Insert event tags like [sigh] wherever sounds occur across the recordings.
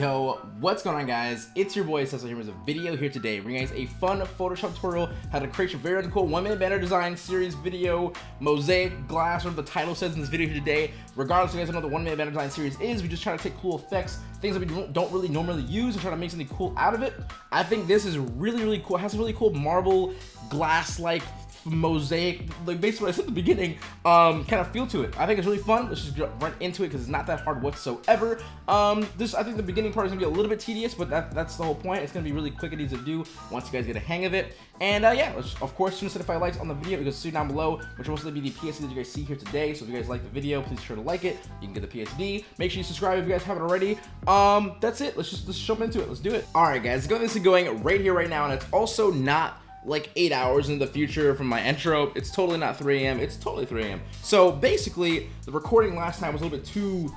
Yo, what's going on guys? It's your boy Cecil here with a video here today bringing you guys a fun Photoshop tutorial how to create your very own cool one minute banner design series video mosaic glass or the title says in this video here today. Regardless you guys know what the one minute banner design series is, we just try to take cool effects, things that we don't really normally use and try to make something cool out of it. I think this is really, really cool. It has a really cool marble glass-like mosaic, like basically I said at the beginning, um, kind of feel to it. I think it's really fun. Let's just run into it because it's not that hard whatsoever. Um, this, I think the beginning part is gonna be a little bit tedious, but that, that's the whole point. It's gonna be really quick and easy to do once you guys get a hang of it. And uh, yeah, let's, of course, soon 75 likes on the video, because see down below, which will also be the PSD that you guys see here today. So if you guys like the video, please be sure to like it. You can get the PSD. Make sure you subscribe if you guys haven't already. Um, that's it. Let's just let's jump into it. Let's do it. All right, guys, go this is going right here, right now, and it's also not like eight hours in the future from my intro. It's totally not 3 a.m. It's totally 3 a.m. So basically, the recording last time was a little bit too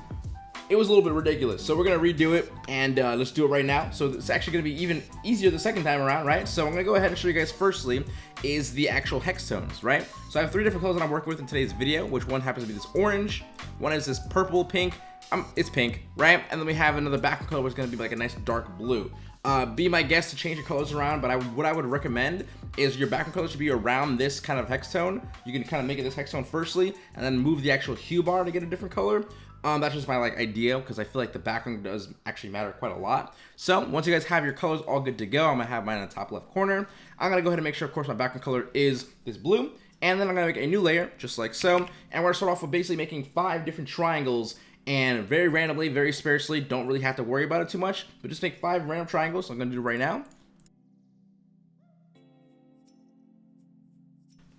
it was a little bit ridiculous. So we're gonna redo it and uh, let's do it right now. So it's actually gonna be even easier the second time around, right? So I'm gonna go ahead and show you guys firstly is the actual hex tones, right? So I have three different colors that I'm working with in today's video, which one happens to be this orange, one is this purple, pink, um, it's pink, right? And then we have another background color which is gonna be like a nice dark blue. Uh, be my guest to change your colors around, but I, what I would recommend is your background color should be around this kind of hex tone. You can kind of make it this hex tone firstly, and then move the actual hue bar to get a different color. Um, that's just my like idea because I feel like the background does actually matter quite a lot. So once you guys have your colors all good to go, I'm gonna have mine in the top left corner. I'm gonna go ahead and make sure, of course, my background color is this blue. And then I'm gonna make a new layer, just like so. And we're gonna start off with basically making five different triangles and very randomly, very sparsely, don't really have to worry about it too much, but just make five random triangles. I'm gonna do right now.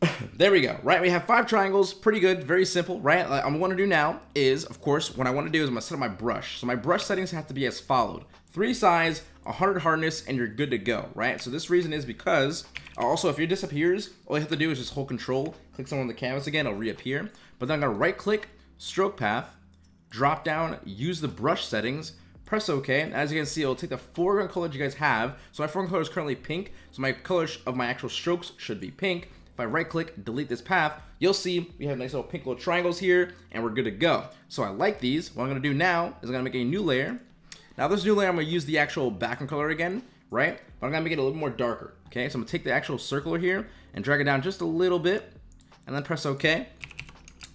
[laughs] there we go, right? We have five triangles, pretty good, very simple, right? What I'm gonna do now is, of course, what I wanna do is I'm gonna set up my brush. So my brush settings have to be as followed. Three size, 100 hardness, and you're good to go, right? So this reason is because, also if it disappears, all you have to do is just hold control, click somewhere on the canvas again, it'll reappear. But then I'm gonna right click, stroke path, drop down, use the brush settings, press OK. As you can see, it'll take the foreground color you guys have. So my foreground color is currently pink. So my color of my actual strokes should be pink. If I right click, delete this path, you'll see we have nice little pink little triangles here and we're good to go. So I like these. What I'm gonna do now is I'm gonna make a new layer. Now this new layer, I'm gonna use the actual background color again, right? But I'm gonna make it a little more darker, okay? So I'm gonna take the actual circular here and drag it down just a little bit and then press OK.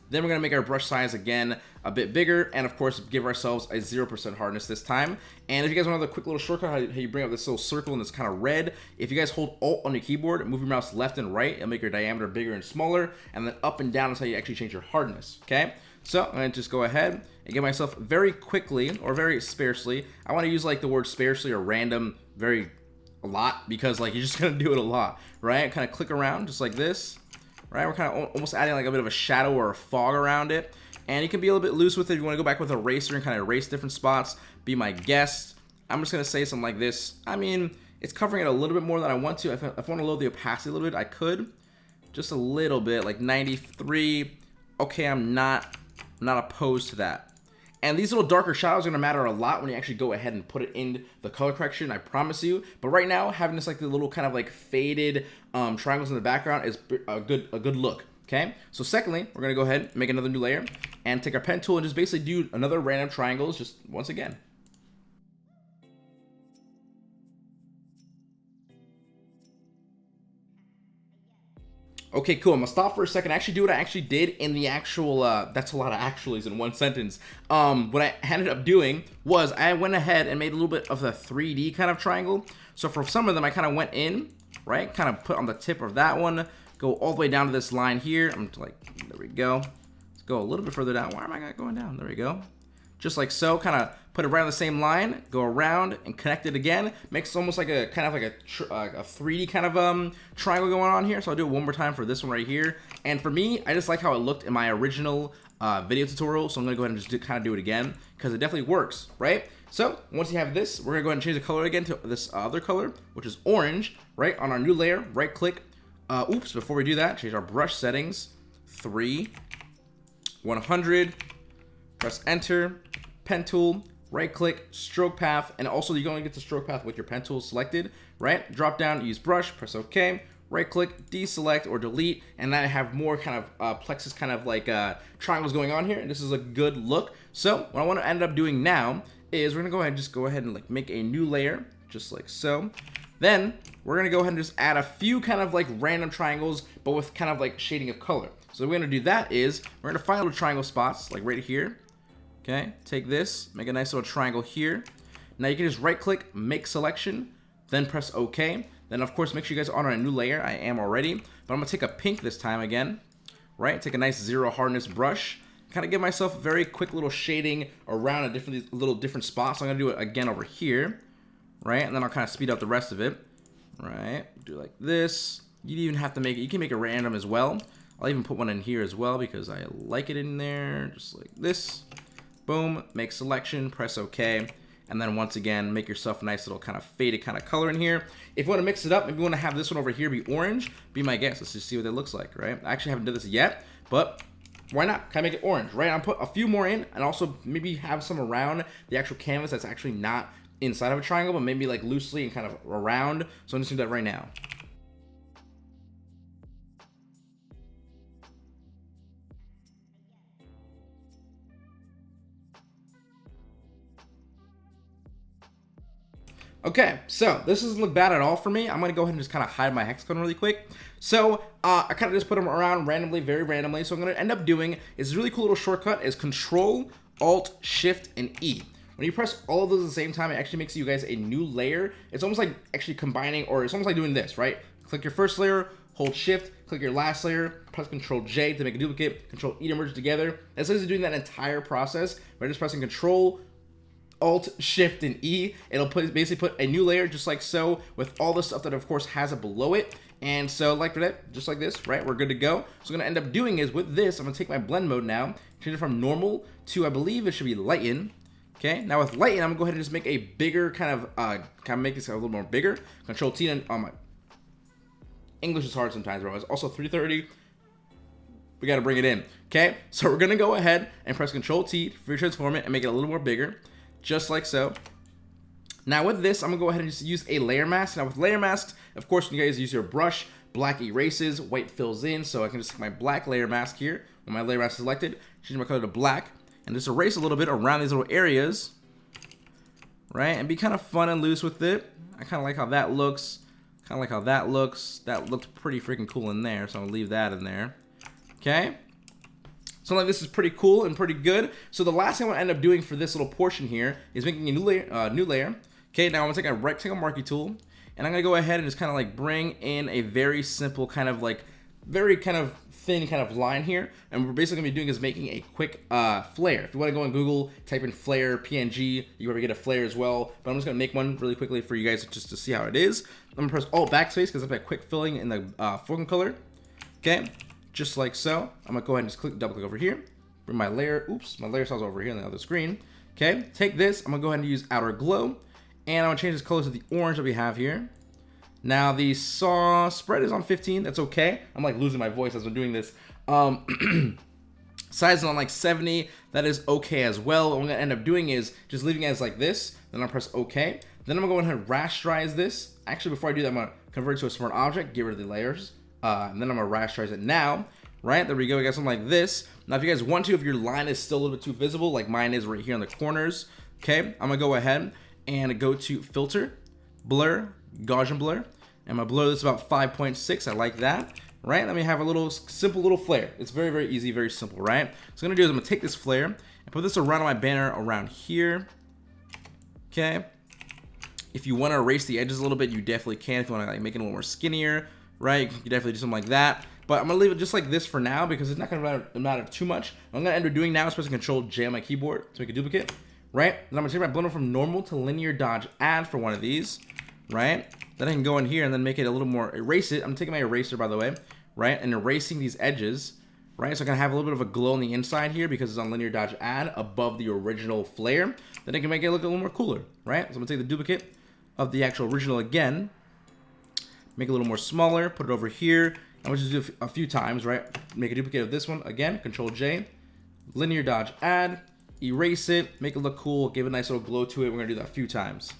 Then we're gonna make our brush size again a bit bigger and of course give ourselves a 0% hardness this time. And if you guys want another quick little shortcut, how you bring up this little circle and it's kind of red, if you guys hold Alt on your keyboard, move your mouse left and right, it'll make your diameter bigger and smaller, and then up and down is how you actually change your hardness, okay? So I'm gonna just go ahead and get myself very quickly, or very sparsely, I wanna use like the word sparsely or random very a lot, because like you're just gonna do it a lot, right? Kind of click around just like this, right? We're kind of almost adding like a bit of a shadow or a fog around it. And you can be a little bit loose with it if you want to go back with a eraser and kind of erase different spots. Be my guest. I'm just going to say something like this. I mean, it's covering it a little bit more than I want to. If I, if I want to load the opacity a little bit, I could. Just a little bit, like 93. Okay, I'm not, I'm not opposed to that. And these little darker shadows are going to matter a lot when you actually go ahead and put it in the color correction, I promise you. But right now, having this like the little kind of like faded um, triangles in the background is a good a good look. Okay, so secondly, we're to go ahead and make another new layer and take our pen tool and just basically do another random triangles just once again. Okay, cool. I'm gonna stop for a second. Actually, do what I actually did in the actual. Uh, that's a lot of actuallys in one sentence. Um, what I ended up doing was I went ahead and made a little bit of a 3D kind of triangle. So for some of them, I kind of went in, right? Kind of put on the tip of that one, go all the way down to this line here. I'm like, there we go. Let's go a little bit further down. Why am I not going down? There we go just like so, kind of put it right on the same line, go around and connect it again. Makes almost like a kind of like a, a 3D kind of um, triangle going on here. So I'll do it one more time for this one right here. And for me, I just like how it looked in my original uh, video tutorial. So I'm gonna go ahead and just kind of do it again because it definitely works, right? So once you have this, we're gonna go ahead and change the color again to this other color, which is orange, right? On our new layer, right click. Uh, oops, before we do that, change our brush settings, three, 100, press enter, pen tool, right click, stroke path, and also you're going to get the stroke path with your pen tool selected, right? Drop down, use brush, press OK, right click, deselect or delete, and then I have more kind of uh, plexus kind of like uh, triangles going on here, and this is a good look. So what I want to end up doing now is we're gonna go ahead and just go ahead and like make a new layer, just like so. Then we're gonna go ahead and just add a few kind of like random triangles, but with kind of like shading of color. So we're gonna do that is we're gonna find little triangle spots like right here. Okay, take this, make a nice little triangle here. Now you can just right click, make selection, then press OK. Then of course make sure you guys are on a new layer. I am already, but I'm gonna take a pink this time again. Right, take a nice zero hardness brush kind of give myself a very quick little shading around a different little different spots. So I'm gonna do it again over here, right? And then I'll kind of speed up the rest of it, right? Do like this. You even have to make it. You can make it random as well. I'll even put one in here as well because I like it in there, just like this. Boom. Make selection. Press OK. And then once again, make yourself a nice little kind of faded kind of color in here. If you want to mix it up, maybe you want to have this one over here be orange, be my guest. Let's just see what it looks like, right? I actually haven't done this yet, but why not? Can I make it orange, right? I'll put a few more in and also maybe have some around the actual canvas that's actually not inside of a triangle, but maybe like loosely and kind of around. So I'm just gonna do that right now. Okay, so this doesn't look bad at all for me. I'm gonna go ahead and just kind of hide my hexagon really quick. So uh, I kind of just put them around randomly, very randomly. So I'm gonna end up doing is a really cool little shortcut is Control, Alt, Shift, and E. When you press all of those at the same time, it actually makes you guys a new layer. It's almost like actually combining, or it's almost like doing this, right? Click your first layer, hold shift, click your last layer, press Control J to make a duplicate, Control E to merge together. As long as you're doing that entire process, by just pressing Control, Alt, Shift, and E. It'll put, basically put a new layer just like so with all the stuff that of course has it below it. And so like that, just like this, right? We're good to go. So I'm gonna end up doing is with this, I'm gonna take my blend mode now, change it from normal to I believe it should be lighten. Okay, now with lighten, I'm gonna go ahead and just make a bigger kind of uh kind of make this a little more bigger. Control T and on oh my English is hard sometimes, bro. It's also 330. We gotta bring it in. Okay, so we're gonna go ahead and press Control T for transform it and make it a little more bigger just like so. Now with this, I'm gonna go ahead and just use a layer mask. Now with layer masks, of course, when you guys use your brush, black erases, white fills in, so I can just take my black layer mask here, with my layer mask is selected, change my color to black, and just erase a little bit around these little areas, right? And be kind of fun and loose with it. I kind of like how that looks, kind of like how that looks. That looked pretty freaking cool in there, so I'm gonna leave that in there. Okay, so like this is pretty cool and pretty good. So the last thing I'm gonna end up doing for this little portion here is making a new layer. Uh, new layer. Okay, now I'm gonna take a rectangle marquee tool and I'm gonna go ahead and just kind of like bring in a very simple kind of like very kind of thin kind of line here. And we're basically gonna be doing is making a quick uh, flare. If you wanna go on Google, type in flare PNG, you probably get a flare as well. But I'm just gonna make one really quickly for you guys just to see how it is. I'm gonna press Alt Backspace because I've got quick filling in the uh, foreground color. Okay, just like so. I'm gonna go ahead and just click, double click over here. Bring my layer, oops, my layer styles over here on the other screen. Okay, take this, I'm gonna go ahead and use outer glow. And I'm gonna change this color to the orange that we have here. Now the saw spread is on 15, that's okay. I'm like losing my voice as I'm doing this. Um, [clears throat] size is on like 70, that is okay as well. What I'm gonna end up doing is just leaving it as like this, then I'll press okay. Then I'm gonna go ahead and rasterize this. Actually, before I do that, I'm gonna convert it to a smart object, get rid of the layers. Uh, and then I'm gonna rasterize it now, right? There we go, we got something like this. Now, if you guys want to, if your line is still a little bit too visible, like mine is right here on the corners, okay, I'm gonna go ahead and go to filter, blur, Gaussian blur, and my blur this about 5.6, I like that, right? Let me have a little simple little flare. It's very, very easy, very simple, right? So I'm gonna do is I'm gonna take this flare and put this around my banner around here, okay? If you wanna erase the edges a little bit, you definitely can. If you wanna like, make it a little more skinnier, right? You can definitely do something like that. But I'm gonna leave it just like this for now because it's not gonna matter, matter too much. What I'm gonna end up doing now is pressing Control J on my keyboard to make a duplicate, right? Then I'm gonna take my blender from normal to linear dodge add for one of these, right? Then I can go in here and then make it a little more, erase it. I'm taking my eraser by the way, right? And erasing these edges, right? So I can have a little bit of a glow on the inside here because it's on linear dodge add above the original flare. Then I can make it look a little more cooler, right? So I'm gonna take the duplicate of the actual original again, make it a little more smaller, put it over here. I'm gonna just do a few times, right? Make a duplicate of this one again, Control J, linear dodge add, erase it, make it look cool, give a nice little glow to it. We're gonna do that a few times.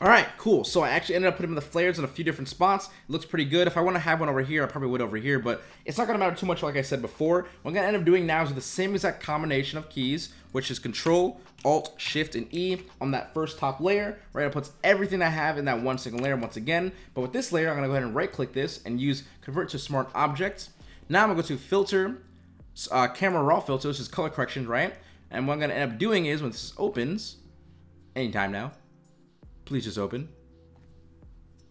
All right, cool. So I actually ended up putting the flares in a few different spots. It looks pretty good. If I want to have one over here, I probably would over here, but it's not going to matter too much like I said before. What I'm going to end up doing now is the same exact combination of keys, which is Control, Alt, Shift, and E on that first top layer, right? It puts everything I have in that one single layer once again. But with this layer, I'm going to go ahead and right-click this and use Convert to Smart Object. Now I'm going to go to Filter, uh, Camera Raw Filter, which is color correction, right? And what I'm going to end up doing is when this opens, anytime now, please just open.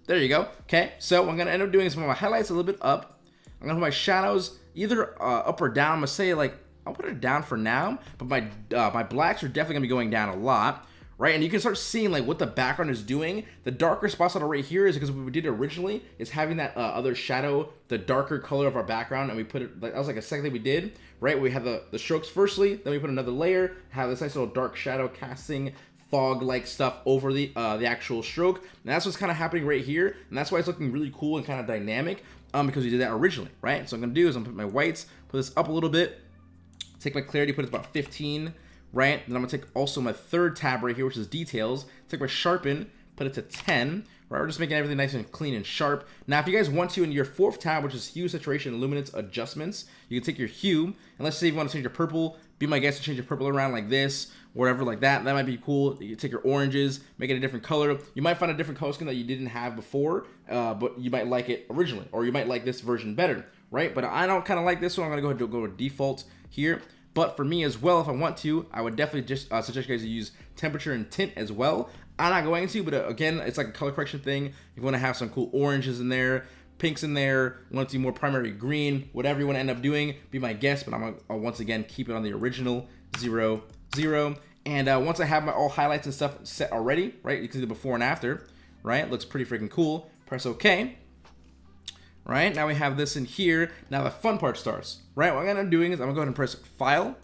There you go. Okay, so I'm gonna end up doing some of my highlights a little bit up. I'm gonna put my shadows either uh, up or down. I'm gonna say like I'll put it down for now, but my uh, my blacks are definitely gonna be going down a lot, right? And you can start seeing like what the background is doing. The darker spots that are right here is because what we did originally is having that uh, other shadow, the darker color of our background, and we put it. That was like a second thing we did, right? We had the the strokes firstly, then we put another layer, have this nice little dark shadow casting fog-like stuff over the uh, the actual stroke. And that's what's kind of happening right here. And that's why it's looking really cool and kind of dynamic um, because we did that originally, right? So I'm to do is I'm to put my whites, put this up a little bit, take my clarity, put it about 15, right? Then I'm to take also my third tab right here, which is details, take my sharpen, put it to 10, right? We're just making everything nice and clean and sharp. Now, if you guys want to, in your fourth tab, which is hue, saturation, luminance, adjustments, you can take your hue, and let's say you want to change your purple, be my guest to change your purple around like this, whatever like that. That might be cool. You take your oranges, make it a different color. You might find a different color scheme that you didn't have before, uh, but you might like it originally, or you might like this version better, right? But I don't kind of like this one. I'm gonna go ahead and go to default here. But for me as well, if I want to, I would definitely just uh, suggest you guys to use temperature and tint as well. I'm not going to, but uh, again, it's like a color correction thing. You want to have some cool oranges in there, pinks in there, want to do more primary green, whatever you want to end up doing, be my guest. But I'm to once again keep it on the original zero, zero. And uh, once I have my all highlights and stuff set already, right, you can see the before and after, right? Looks pretty freaking cool. Press OK. Right, now we have this in here. Now the fun part starts, right? What I'm gonna doing is I'm gonna go ahead and press File,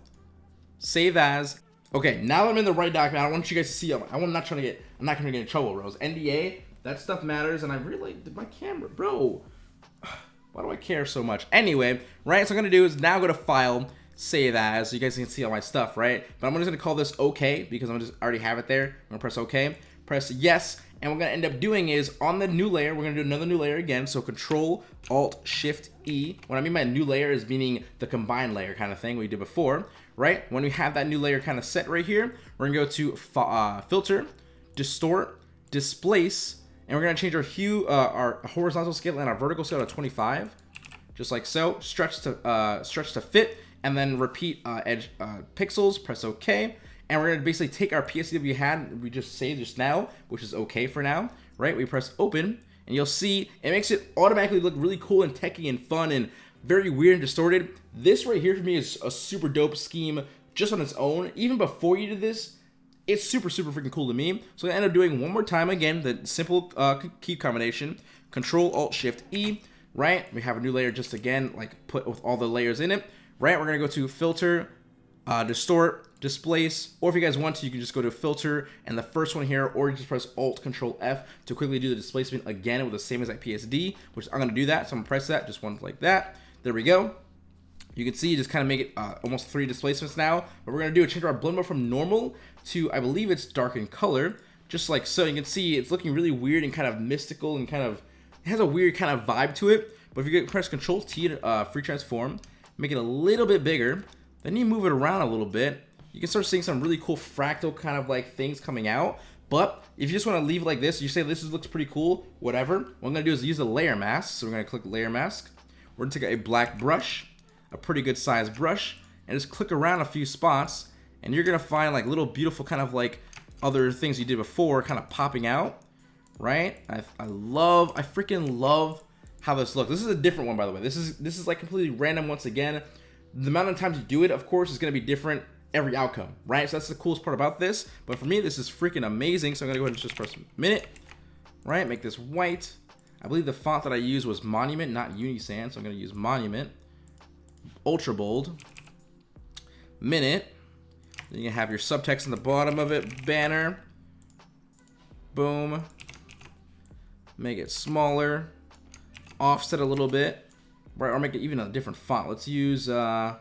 Save As. Okay, now I'm in the right document, I want you guys to see, I'm not trying to get, I'm not gonna get in trouble, Rose. NDA, that stuff matters, and I really, did my camera, bro. [sighs] Why do I care so much? Anyway, right, so I'm gonna do is now go to File, save as, so you guys can see all my stuff, right? But I'm just gonna call this OK because I'm just already have it there. I'm gonna press OK, press yes, and we're gonna end up doing is on the new layer, we're gonna do another new layer again. So Control Alt Shift E. What I mean by new layer is meaning the combined layer kind of thing we did before, right? When we have that new layer kind of set right here, we're gonna go to uh, Filter, Distort, Displace, and we're gonna change our hue, uh, our horizontal scale and our vertical scale to 25, just like so. Stretch to uh, stretch to fit and then repeat uh, edge uh, pixels, press OK. And we're gonna basically take our PSD we had, we just saved just now, which is okay for now, right? We press open, and you'll see it makes it automatically look really cool and techy and fun and very weird and distorted. This right here for me is a super dope scheme just on its own. Even before you did this, it's super, super freaking cool to me. So I end up doing one more time again, the simple uh, key combination, Control Alt Shift E, right? We have a new layer just again, like put with all the layers in it right? We're gonna go to filter, uh, distort, displace, or if you guys want to, you can just go to filter and the first one here, or you just press Alt Control F to quickly do the displacement again with the same as that PSD, which I'm gonna do that. So I'm gonna press that, just one like that. There we go. You can see, you just kind of make it uh, almost three displacements now. What we're gonna do is change our blend mode from normal to, I believe it's dark in color, just like so. You can see it's looking really weird and kind of mystical and kind of, it has a weird kind of vibe to it. But if you press Control T uh, free transform, make it a little bit bigger. Then you move it around a little bit. You can start seeing some really cool fractal kind of like things coming out. But if you just want to leave it like this, you say this looks pretty cool, whatever. What I'm going to do is use the layer mask. So we're going to click layer mask. We're going to take a black brush, a pretty good size brush, and just click around a few spots. And you're going to find like little beautiful kind of like other things you did before kind of popping out, right? I, I love, I freaking love how this looks. This is a different one, by the way. This is this is like completely random once again. The amount of times you do it, of course, is going to be different every outcome, right? So that's the coolest part about this. But for me, this is freaking amazing. So I'm to go ahead and just press minute, right? Make this white. I believe the font that I used was Monument, not Unisans. So I'm to use Monument. Ultra bold. Minute. Then you have your subtext in the bottom of it. Banner. Boom. Make it smaller offset a little bit, right? Or make it even a different font. Let's use uh,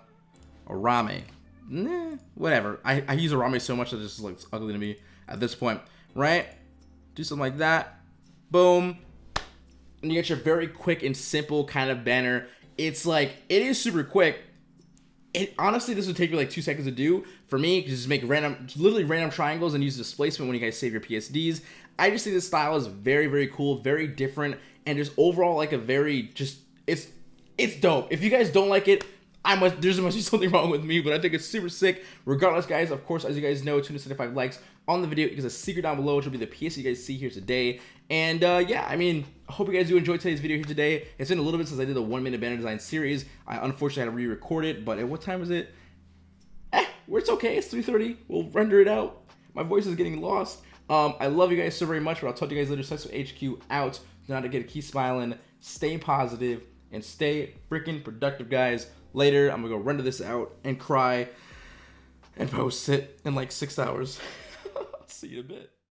Arame. Nah, whatever. I, I use Arame so much that it just looks ugly to me at this point, right? do something like that. Boom. And you get your very quick and simple kind of banner. It's like, it is super quick. It, honestly, this would take me like two seconds to do. For me, just make random, literally random triangles and use displacement when you guys save your PSDs. I just think this style is very, very cool, very different, and just overall like a very just it's it's dope. If you guys don't like it, I must there's must be something wrong with me, but I think it's super sick. Regardless, guys, of course, as you guys know, 275 likes on the video because a secret down below, which will be the PS you guys see here today. And uh, yeah, I mean, I hope you guys do enjoy today's video here today. It's been a little bit since I did the one minute banner design series. I unfortunately had to re-record it, but at what time is it? Eh, it's okay. It's 3:30. We'll render it out. My voice is getting lost. Um, I love you guys so very much, but I'll talk to you guys later. Sex with HQ out. Do not to keep smiling, stay positive, and stay freaking productive, guys. Later, I'm gonna go render this out and cry and post it in like six hours. [laughs] See you in a bit.